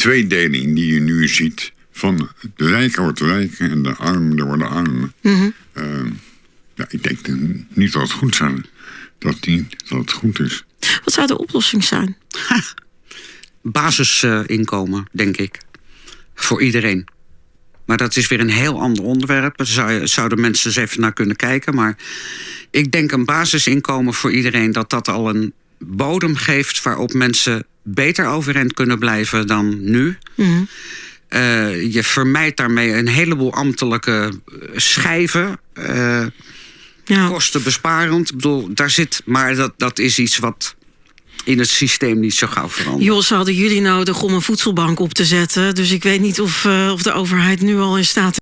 tweedeling die je nu ziet... van de rijken wordt rijker en de armen worden armer. Mhm. Eh, ja, ik denk niet dat het goed zijn. Dat, die, dat het goed is. Wat zou de oplossing zijn? Basisinkomen, denk ik. Voor iedereen. Maar dat is weer een heel ander onderwerp. Daar zou- zouden mensen eens even naar kunnen kijken. Maar ik denk een basisinkomen voor iedereen... dat dat al een bodem geeft waarop mensen beter overeind kunnen blijven dan nu. Mhm. Eh, je vermijdt daarmee een heleboel ambtelijke eh, schijven. eh, Ja. kostenbesparend. Ik bedoel, daar zit, maar dat, dat is iets wat in het systeem niet zo gauw verandert. Jos, hadden jullie nodig om een voedselbank op te zetten. Dus ik weet niet of, of de overheid nu al in staat